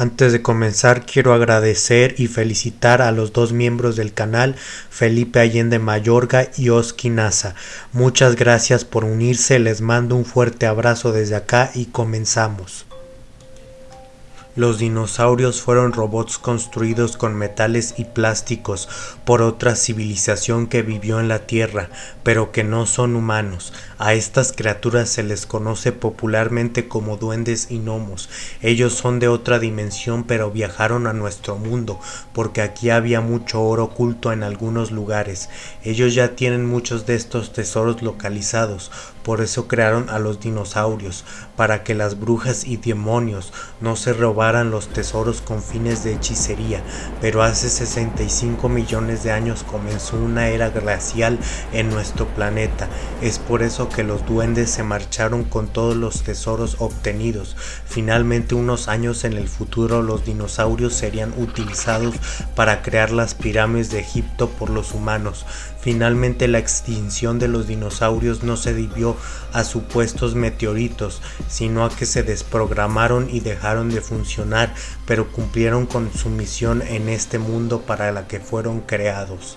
Antes de comenzar quiero agradecer y felicitar a los dos miembros del canal, Felipe Allende Mayorga y Oski Nasa. Muchas gracias por unirse, les mando un fuerte abrazo desde acá y comenzamos. Los dinosaurios fueron robots construidos con metales y plásticos por otra civilización que vivió en la Tierra, pero que no son humanos. A estas criaturas se les conoce popularmente como duendes y gnomos. Ellos son de otra dimensión pero viajaron a nuestro mundo porque aquí había mucho oro oculto en algunos lugares. Ellos ya tienen muchos de estos tesoros localizados, por eso crearon a los dinosaurios, para que las brujas y demonios no se robaran los tesoros con fines de hechicería, pero hace 65 millones de años comenzó una era glacial en nuestro planeta. Es por eso que los duendes se marcharon con todos los tesoros obtenidos. Finalmente unos años en el futuro los dinosaurios serían utilizados para crear las pirámides de Egipto por los humanos. Finalmente la extinción de los dinosaurios no se debió a supuestos meteoritos, sino a que se desprogramaron y dejaron de funcionar, pero cumplieron con su misión en este mundo para la que fueron creados.